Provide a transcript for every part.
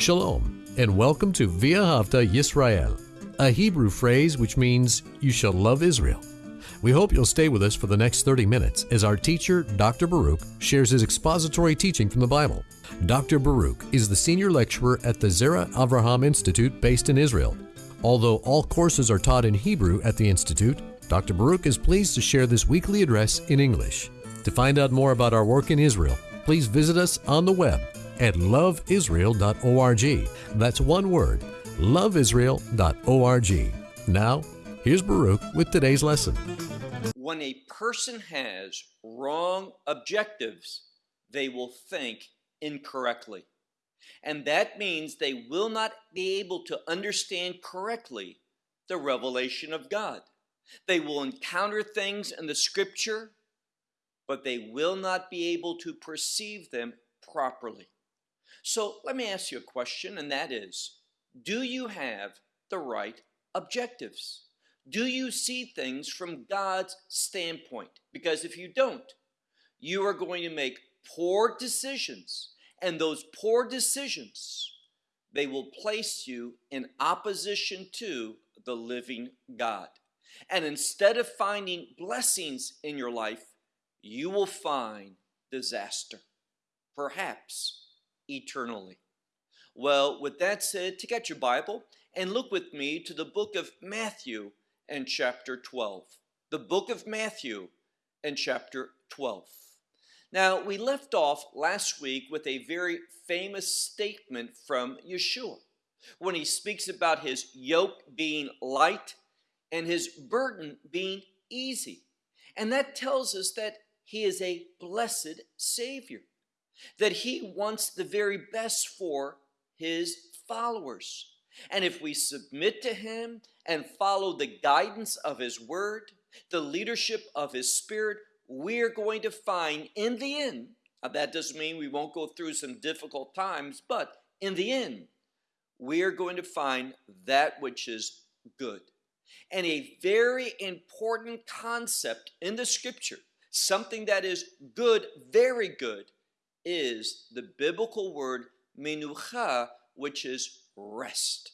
Shalom, and welcome to V'ahavta Yisrael, a Hebrew phrase which means you shall love Israel. We hope you'll stay with us for the next 30 minutes as our teacher, Dr. Baruch, shares his expository teaching from the Bible. Dr. Baruch is the senior lecturer at the Zera Avraham Institute based in Israel. Although all courses are taught in Hebrew at the Institute, Dr. Baruch is pleased to share this weekly address in English. To find out more about our work in Israel, please visit us on the web at loveisrael.org. That's one word, loveisrael.org. Now, here's Baruch with today's lesson. When a person has wrong objectives, they will think incorrectly. And that means they will not be able to understand correctly the revelation of God. They will encounter things in the scripture, but they will not be able to perceive them properly. So let me ask you a question, and that is Do you have the right objectives? Do you see things from God's standpoint? Because if you don't, you are going to make poor decisions, and those poor decisions they will place you in opposition to the living God. And instead of finding blessings in your life, you will find disaster, perhaps eternally. Well, with that said, take out your Bible and look with me to the book of Matthew and chapter 12. The book of Matthew and chapter 12. Now, we left off last week with a very famous statement from Yeshua when he speaks about his yoke being light and his burden being easy. And that tells us that he is a blessed Savior, that he wants the very best for his followers. And if we submit to him and follow the guidance of his word, the leadership of his spirit, we're going to find in the end, that doesn't mean we won't go through some difficult times, but in the end, we're going to find that which is good. And a very important concept in the scripture, something that is good, very good, is the biblical word menucha, which is rest.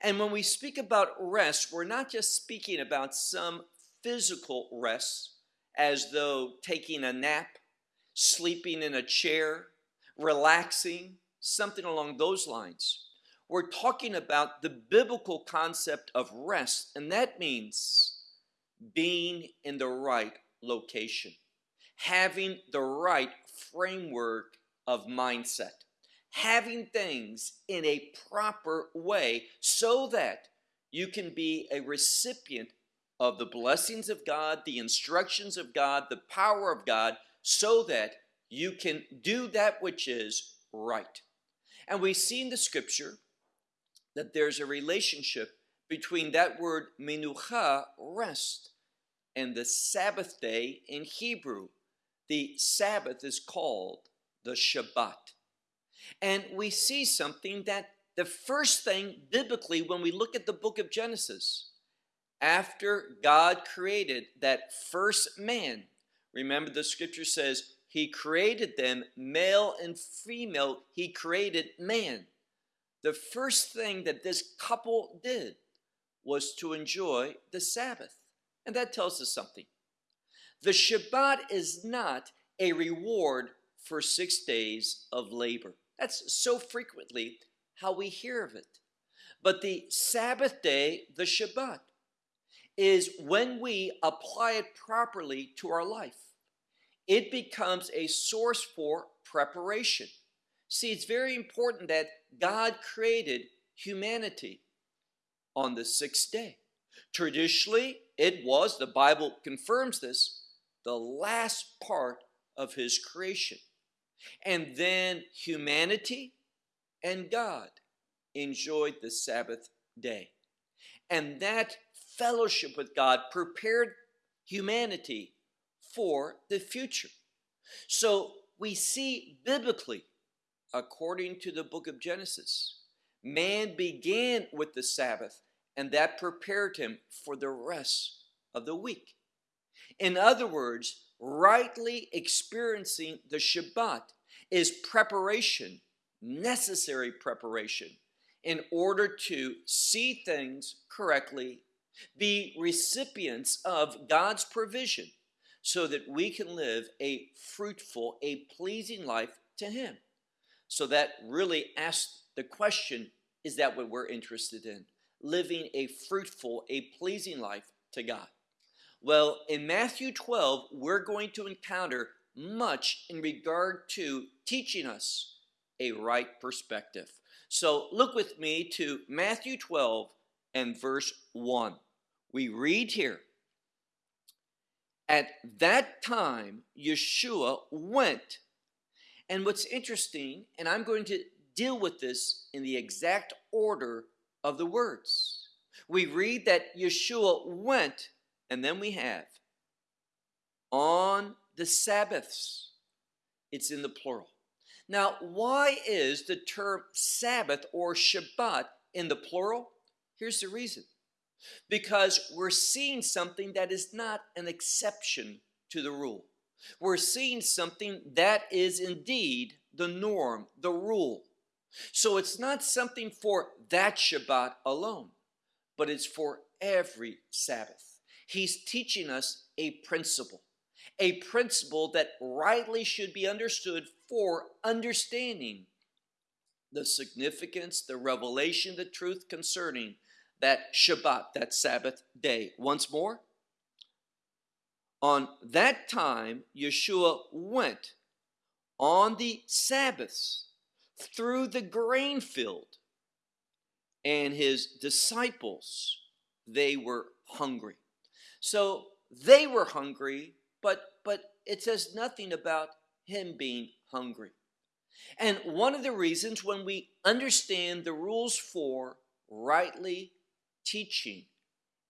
And when we speak about rest, we're not just speaking about some physical rest, as though taking a nap, sleeping in a chair, relaxing, something along those lines. We're talking about the biblical concept of rest, and that means being in the right location, having the right framework of mindset having things in a proper way so that you can be a recipient of the blessings of God, the instructions of God, the power of God, so that you can do that which is right. And we see in the scripture that there's a relationship between that word menucha, rest, and the Sabbath day in Hebrew. The Sabbath is called the Shabbat. And we see something that the first thing biblically when we look at the book of Genesis, after God created that first man, remember the scripture says, He created them male and female, He created man. The first thing that this couple did was to enjoy the Sabbath. And that tells us something. The Shabbat is not a reward for six days of labor. That's so frequently how we hear of it. But the Sabbath day, the Shabbat, is when we apply it properly to our life. It becomes a source for preparation. See, it's very important that God created humanity on the sixth day. Traditionally, it was, the Bible confirms this, the last part of his creation. And then humanity and God enjoyed the Sabbath day. And that fellowship with God prepared humanity for the future. So we see biblically, according to the book of Genesis, man began with the Sabbath, and that prepared him for the rest of the week. In other words, rightly experiencing the Shabbat is preparation necessary preparation in order to see things correctly, be recipients of God's provision so that we can live a fruitful, a pleasing life to Him. So that really asks the question is that what we're interested in? Living a fruitful, a pleasing life to God. Well, in Matthew 12, we're going to encounter much in regard to teaching us a right perspective. So look with me to Matthew 12 and verse 1. We read here At that time, Yeshua went. And what's interesting, and I'm going to deal with this in the exact order of the words. We read that Yeshua went, and then we have on the Sabbaths. It's in the plural. Now, why is the term Sabbath or Shabbat in the plural? Here's the reason because we're seeing something that is not an exception to the rule. We're seeing something that is indeed the norm, the rule. So it's not something for that Shabbat alone, but it's for every Sabbath. He's teaching us a principle a principle that rightly should be understood for understanding the significance, the revelation, the truth concerning that Shabbat, that Sabbath day. Once more, on that time, Yeshua went on the Sabbaths through the grain field, and his disciples, they were hungry. So they were hungry but but it says nothing about him being hungry. And one of the reasons when we understand the rules for rightly teaching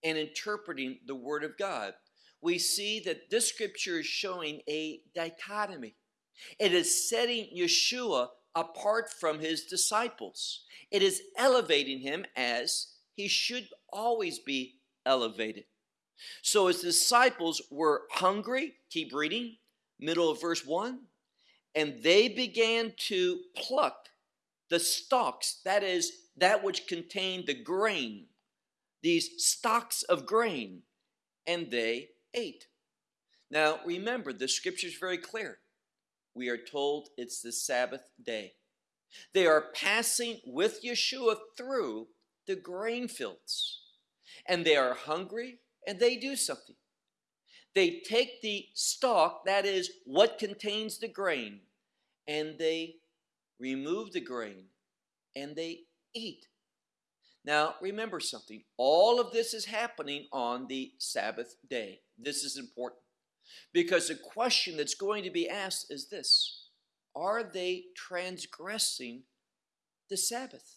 and interpreting the Word of God, we see that this scripture is showing a dichotomy. It is setting Yeshua apart from his disciples, it is elevating him as he should always be elevated. So his disciples were hungry, keep reading, middle of verse 1, and they began to pluck the stalks, that is, that which contained the grain, these stalks of grain, and they ate. Now remember, the scripture is very clear. We are told it's the Sabbath day. They are passing with Yeshua through the grain fields, and they are hungry and they do something. They take the stalk, that is what contains the grain, and they remove the grain and they eat. Now, remember something. All of this is happening on the Sabbath day. This is important because the question that's going to be asked is this Are they transgressing the Sabbath?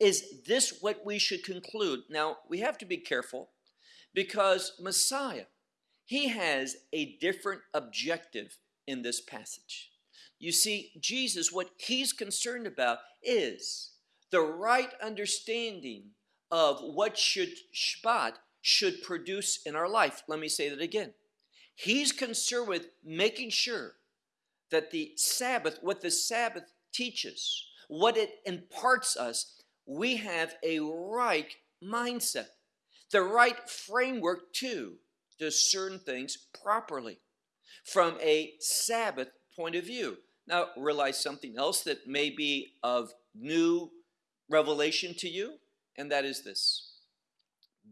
Is this what we should conclude? Now, we have to be careful because Messiah, he has a different objective in this passage. You see, Jesus, what he's concerned about is the right understanding of what should Shabbat should produce in our life. Let me say that again. He's concerned with making sure that the Sabbath, what the Sabbath teaches, what it imparts us, we have a right mindset the right framework to discern things properly from a Sabbath point of view. Now, realize something else that may be of new revelation to you, and that is this.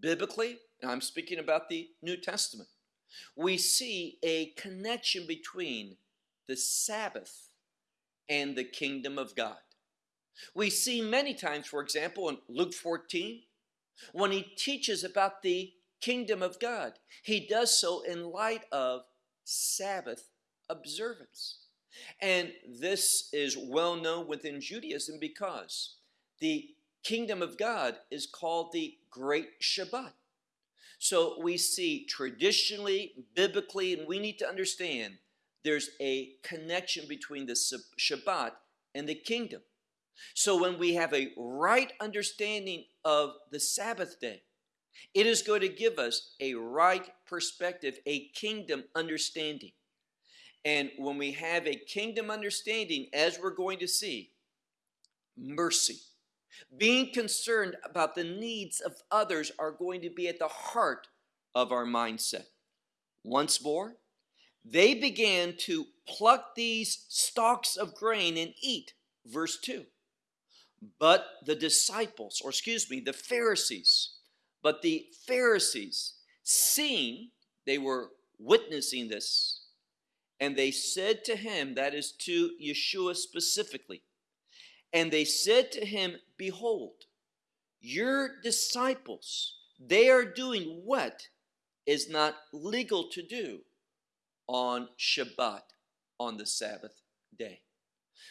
Biblically, and I'm speaking about the New Testament, we see a connection between the Sabbath and the kingdom of God. We see many times, for example, in Luke 14, when he teaches about the kingdom of God, he does so in light of Sabbath observance. And this is well known within Judaism because the kingdom of God is called the Great Shabbat. So we see traditionally, biblically, and we need to understand there's a connection between the Shabbat and the kingdom. So when we have a right understanding of the Sabbath day, it is going to give us a right perspective, a kingdom understanding. And when we have a kingdom understanding, as we're going to see, mercy. Being concerned about the needs of others are going to be at the heart of our mindset. Once more, they began to pluck these stalks of grain and eat. Verse 2. But the disciples, or excuse me, the Pharisees, but the Pharisees, seeing they were witnessing this, and they said to him, that is to Yeshua specifically, and they said to him, Behold, your disciples, they are doing what is not legal to do on Shabbat, on the Sabbath day.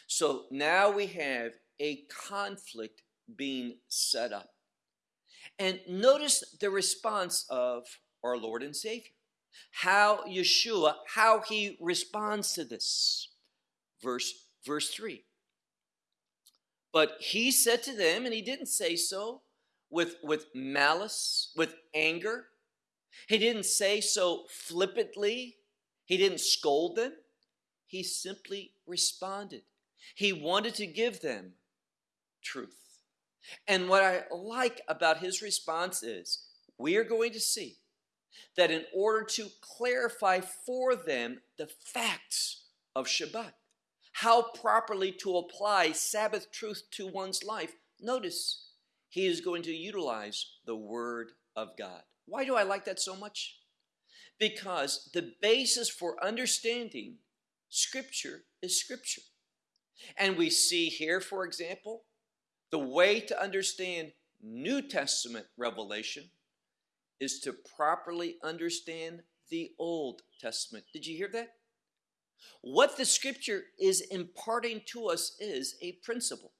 So now we have a conflict being set up. And notice the response of our Lord and Savior. How Yeshua, how he responds to this. Verse, verse 3. But he said to them, and he didn't say so with, with malice, with anger. He didn't say so flippantly. He didn't scold them. He simply responded. He wanted to give them truth. And what I like about his response is we are going to see that in order to clarify for them the facts of Shabbat, how properly to apply Sabbath truth to one's life, notice he is going to utilize the Word of God. Why do I like that so much? Because the basis for understanding Scripture is Scripture. And we see here, for example, the way to understand New Testament revelation is to properly understand the Old Testament. Did you hear that? What the scripture is imparting to us is a principle.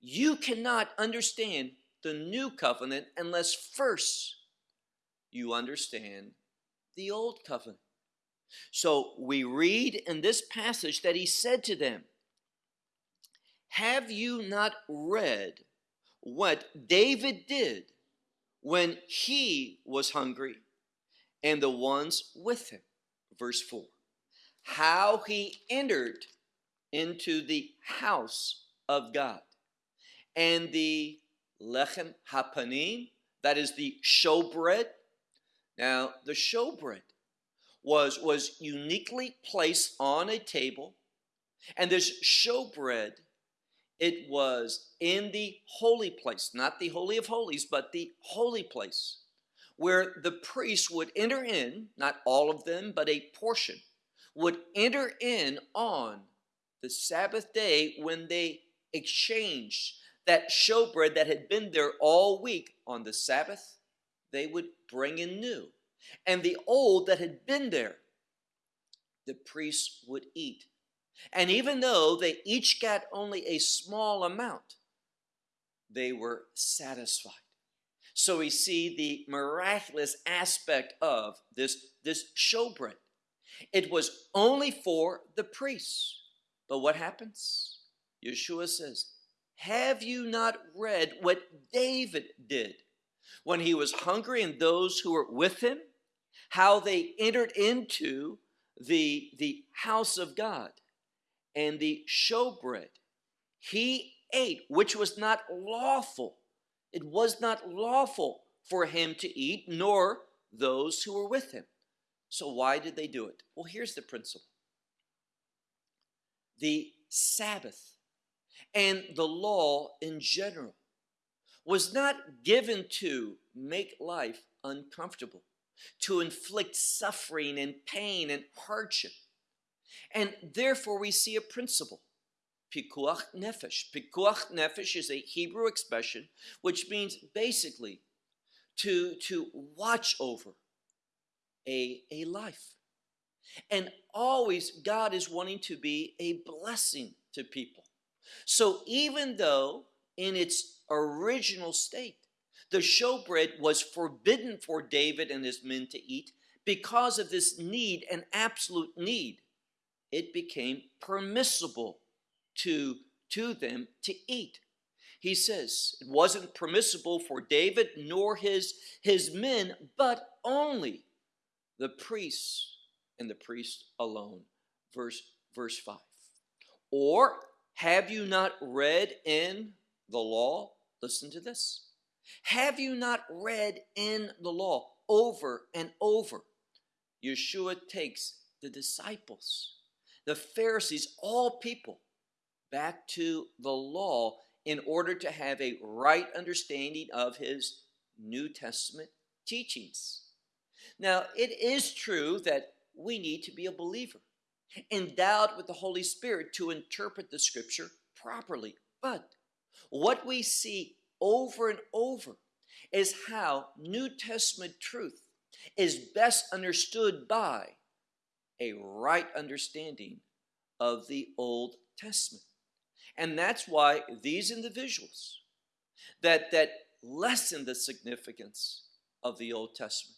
You cannot understand the new covenant unless first you understand the old covenant. So we read in this passage that he said to them, have you not read what David did when he was hungry and the ones with him? Verse 4. How he entered into the house of God and the lechem hapanim, that is the showbread. Now, the showbread was, was uniquely placed on a table, and this showbread it was in the holy place, not the Holy of Holies, but the holy place, where the priests would enter in, not all of them, but a portion, would enter in on the Sabbath day when they exchanged that showbread that had been there all week on the Sabbath, they would bring in new. And the old that had been there, the priests would eat and even though they each got only a small amount, they were satisfied. So we see the miraculous aspect of this, this showbread. It was only for the priests. But what happens? Yeshua says, Have you not read what David did when he was hungry and those who were with him? How they entered into the, the house of God and the showbread. He ate, which was not lawful. It was not lawful for him to eat, nor those who were with him. So, why did they do it? Well, here's the principle the Sabbath and the law in general was not given to make life uncomfortable, to inflict suffering and pain and hardship. And therefore, we see a principle. Pikuach nefesh. Pikuach nefesh is a Hebrew expression which means basically to, to watch over a, a life. And always, God is wanting to be a blessing to people. So even though in its original state, the showbread was forbidden for David and his men to eat because of this need, an absolute need it became permissible to, to them to eat. He says it wasn't permissible for David nor his, his men, but only the priests and the priest alone. Verse, verse 5. Or Have you not read in the law? Listen to this. Have you not read in the law over and over? Yeshua takes the disciples, the Pharisees, all people, back to the law in order to have a right understanding of his New Testament teachings. Now, it is true that we need to be a believer, endowed with the Holy Spirit to interpret the scripture properly. But what we see over and over is how New Testament truth is best understood by a right understanding of the Old Testament. And that's why these individuals that, that lessen the significance of the Old Testament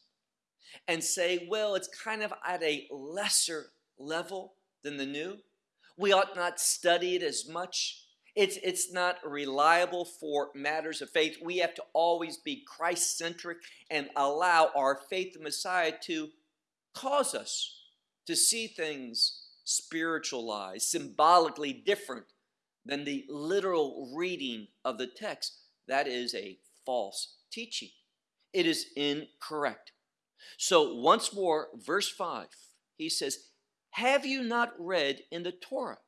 and say, well, it's kind of at a lesser level than the New. We ought not study it as much. It's, it's not reliable for matters of faith. We have to always be Christ centric and allow our faith in Messiah to cause us to see things spiritualized, symbolically different than the literal reading of the text. That is a false teaching. It is incorrect. So, once more, verse 5, he says, Have you not read in the Torah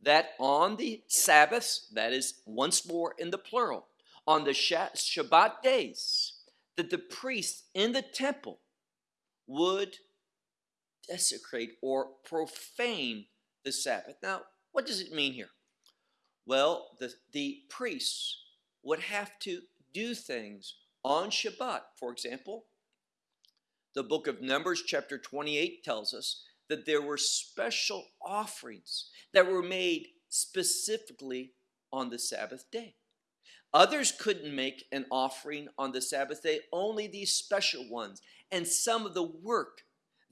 that on the Sabbaths, that is once more in the plural, on the Shabbat days, that the priests in the temple would desecrate or profane the Sabbath? Now, what does it mean here? Well, the, the priests would have to do things on Shabbat. For example, the book of Numbers, chapter 28, tells us that there were special offerings that were made specifically on the Sabbath day. Others couldn't make an offering on the Sabbath day, only these special ones. And some of the work,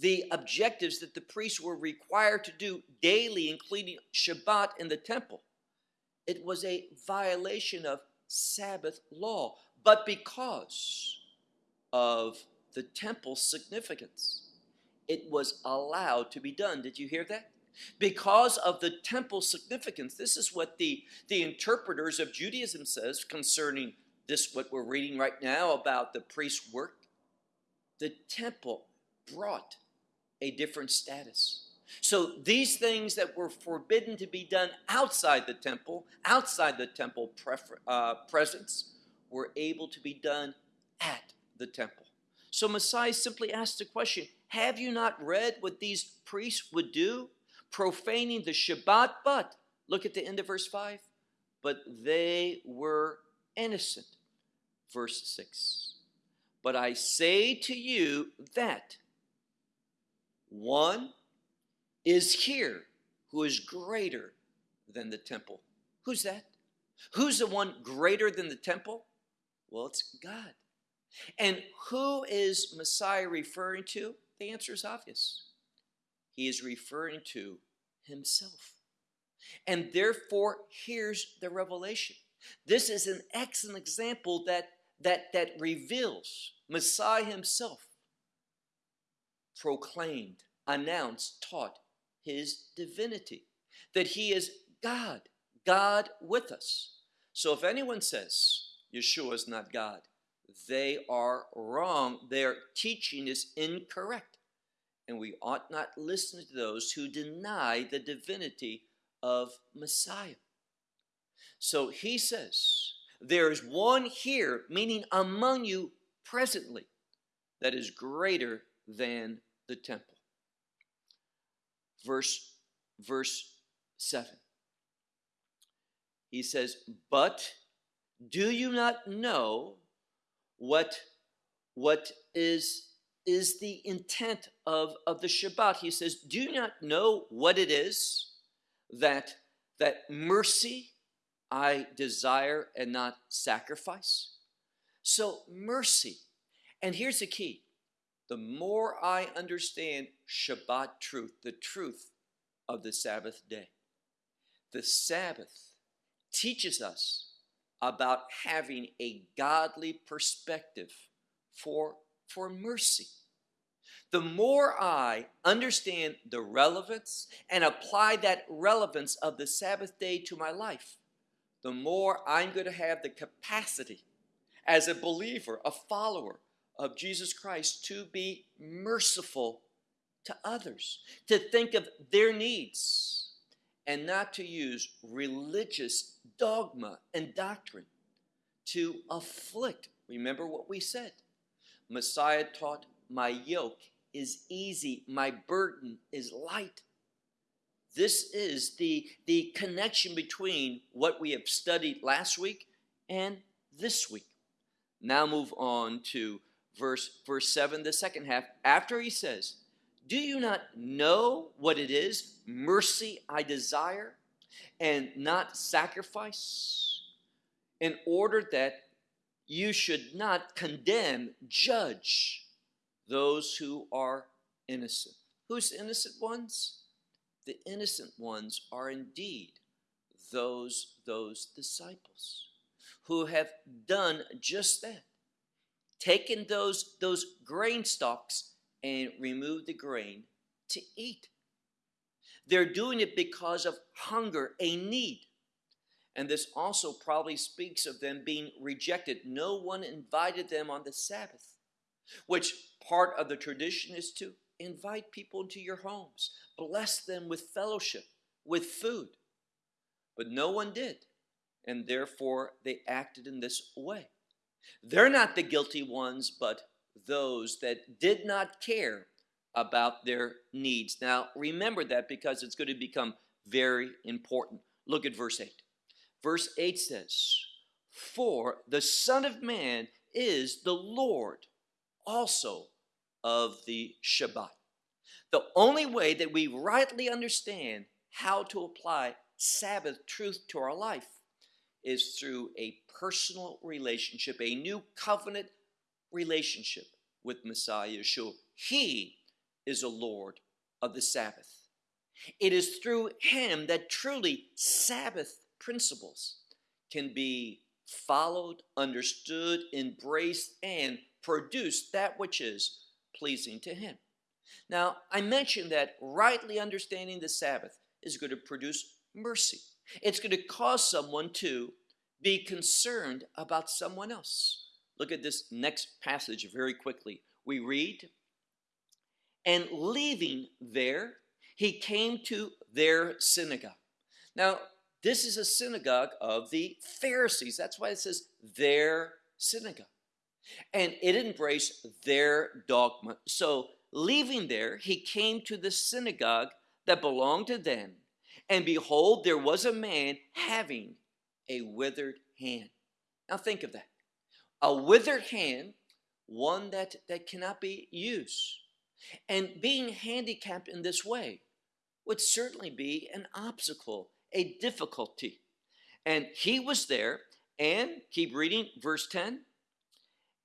the objectives that the priests were required to do daily, including Shabbat in the temple, it was a violation of Sabbath law. But because of the temple's significance. It was allowed to be done. Did you hear that? Because of the temple significance, this is what the, the interpreters of Judaism says concerning this, what we're reading right now about the priest's work. The temple brought a different status. So these things that were forbidden to be done outside the temple, outside the temple uh, presence, were able to be done at the temple. So Messiah simply asked the question Have you not read what these priests would do? Profaning the Shabbat, but look at the end of verse 5 but they were innocent. Verse 6 But I say to you that one is here who is greater than the temple. Who's that? Who's the one greater than the temple? Well, it's God. And who is Messiah referring to? The answer is obvious. He is referring to himself. And therefore, here's the revelation. This is an excellent example that, that, that reveals Messiah himself proclaimed, announced, taught his divinity, that he is God, God with us. So if anyone says Yeshua is not God, they are wrong. Their teaching is incorrect. And we ought not listen to those who deny the divinity of Messiah. So he says, There is one here, meaning among you presently, that is greater than the temple. Verse, verse 7. He says, But do you not know what, what is, is the intent of, of the Shabbat. He says, Do you not know what it is that, that mercy I desire and not sacrifice? So, mercy. And here's the key the more I understand Shabbat truth, the truth of the Sabbath day, the Sabbath teaches us about having a godly perspective for, for mercy. the more I understand the relevance and apply that relevance of the Sabbath day to my life, the more I'm going to have the capacity as a believer, a follower of Jesus Christ, to be merciful to others, to think of their needs, and not to use religious dogma and doctrine to afflict. Remember what we said. Messiah taught, My yoke is easy, my burden is light. This is the, the connection between what we have studied last week and this week. Now move on to verse, verse 7, the second half. After he says, Do you not know what it is, mercy I desire, and not sacrifice, in order that you should not condemn, judge those who are innocent. Who's innocent ones? The innocent ones are indeed those, those disciples who have done just that. Taken those, those grain stalks and removed the grain to eat. They're doing it because of hunger, a need. And this also probably speaks of them being rejected. No one invited them on the Sabbath, which part of the tradition is to invite people into your homes, bless them with fellowship, with food. But no one did, and therefore they acted in this way. They're not the guilty ones, but those that did not care about their needs. Now, remember that because it's going to become very important. Look at verse 8. Verse 8 says, For the Son of Man is the Lord also of the Shabbat. The only way that we rightly understand how to apply Sabbath truth to our life is through a personal relationship, a new covenant relationship with Messiah Yeshua. He is a Lord of the Sabbath. It is through him that truly Sabbath principles can be followed, understood, embraced, and produce that which is pleasing to him. Now, I mentioned that rightly understanding the Sabbath is going to produce mercy. It's going to cause someone to be concerned about someone else. Look at this next passage very quickly. We read, And leaving there, he came to their synagogue. Now, this is a synagogue of the Pharisees. That's why it says their synagogue. And it embraced their dogma. So, leaving there, he came to the synagogue that belonged to them. And behold, there was a man having a withered hand. Now, think of that. A withered hand, one that, that cannot be used. And being handicapped in this way would certainly be an obstacle a difficulty. And he was there, and keep reading verse 10.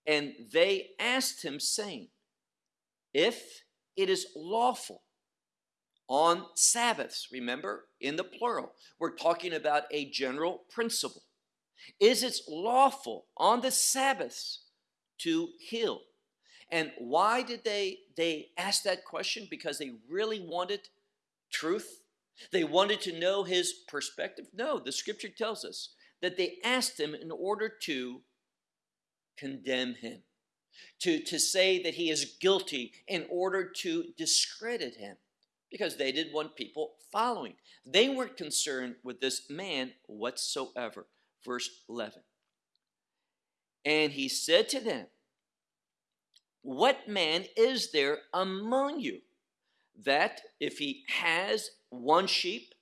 And they asked him, saying, If it is lawful on Sabbaths, remember, in the plural, we're talking about a general principle. Is it lawful on the Sabbaths to heal? And why did they they ask that question? Because they really wanted truth they wanted to know his perspective. No, the scripture tells us that they asked him in order to condemn him, to, to say that he is guilty in order to discredit him, because they didn't want people following. They weren't concerned with this man whatsoever. Verse 11. And he said to them, What man is there among you that if he has one sheep,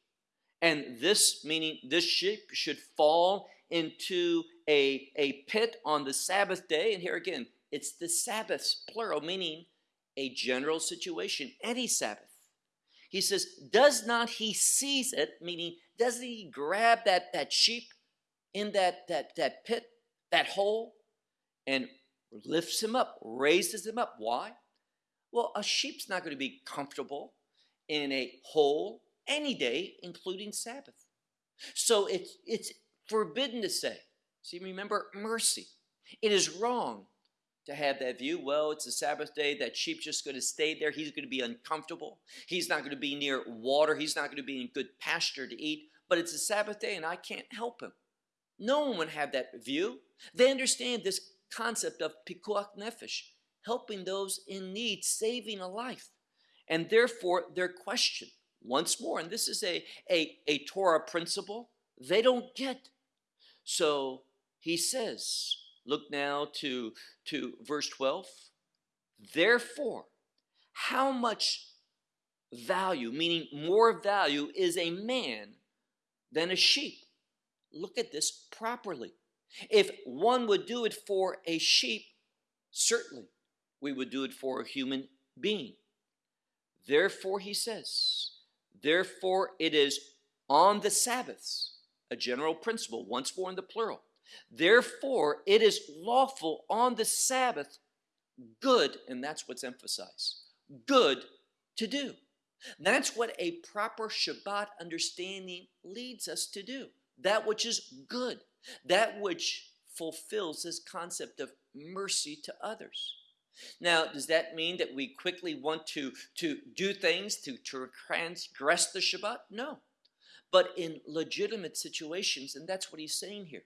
and this meaning this sheep should fall into a, a pit on the Sabbath day. And here again, it's the Sabbaths, plural, meaning a general situation, any Sabbath. He says, Does not he seize it? Meaning, doesn't he grab that, that sheep in that, that, that pit, that hole, and lifts him up, raises him up? Why? Well, a sheep's not going to be comfortable in a hole any day, including Sabbath. So it's, it's forbidden to say. See, remember, mercy. It is wrong to have that view. Well, it's a Sabbath day. That sheep's just going to stay there. He's going to be uncomfortable. He's not going to be near water. He's not going to be in good pasture to eat. But it's a Sabbath day and I can't help him. No one would have that view. They understand this concept of pikuach nefesh, helping those in need, saving a life. And therefore, their question, once more, and this is a, a, a Torah principle, they don't get. So he says, look now to, to verse 12. Therefore, how much value, meaning more value, is a man than a sheep? Look at this properly. If one would do it for a sheep, certainly we would do it for a human being. Therefore, he says, therefore it is on the Sabbaths, a general principle, once more in the plural. Therefore, it is lawful on the Sabbath, good, and that's what's emphasized, good to do. That's what a proper Shabbat understanding leads us to do. That which is good, that which fulfills this concept of mercy to others. Now, does that mean that we quickly want to, to do things to, to transgress the Shabbat? No. But in legitimate situations, and that's what he's saying here,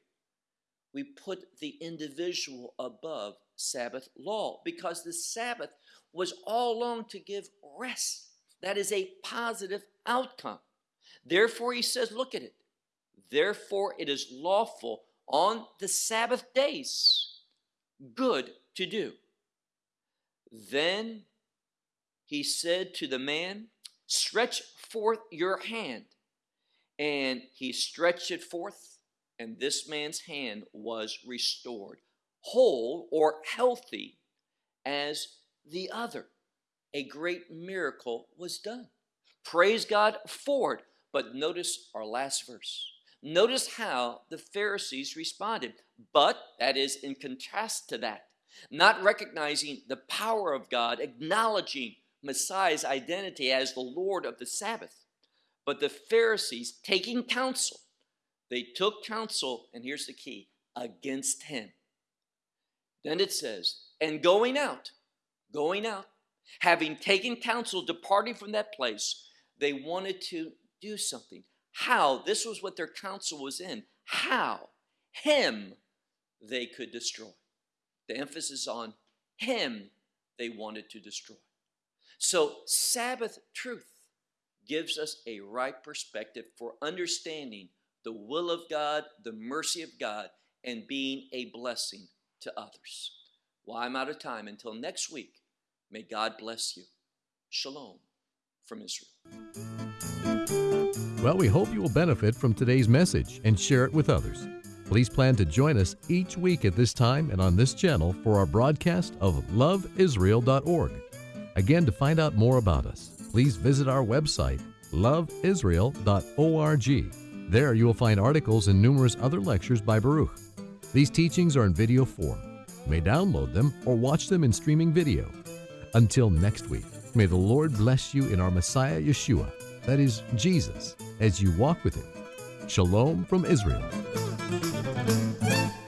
we put the individual above Sabbath law because the Sabbath was all along to give rest. That is a positive outcome. Therefore, he says, look at it. Therefore, it is lawful on the Sabbath days good to do. Then he said to the man, Stretch forth your hand. And he stretched it forth, and this man's hand was restored, whole or healthy as the other. A great miracle was done. Praise God for it. But notice our last verse. Notice how the Pharisees responded. But, that is, in contrast to that, not recognizing the power of God, acknowledging Messiah's identity as the Lord of the Sabbath. But the Pharisees, taking counsel, they took counsel, and here's the key against him. Then it says, and going out, going out, having taken counsel, departing from that place, they wanted to do something. How? This was what their counsel was in. How? Him they could destroy. The emphasis on him they wanted to destroy. So, Sabbath truth gives us a right perspective for understanding the will of God, the mercy of God, and being a blessing to others. Well, I'm out of time. Until next week, may God bless you. Shalom from Israel. Well, we hope you will benefit from today's message and share it with others. Please plan to join us each week at this time and on this channel for our broadcast of loveisrael.org. Again, to find out more about us, please visit our website, loveisrael.org. There you will find articles and numerous other lectures by Baruch. These teachings are in video form. You may download them or watch them in streaming video. Until next week, may the Lord bless you in our Messiah Yeshua, that is, Jesus, as you walk with Him. Shalom from Israel.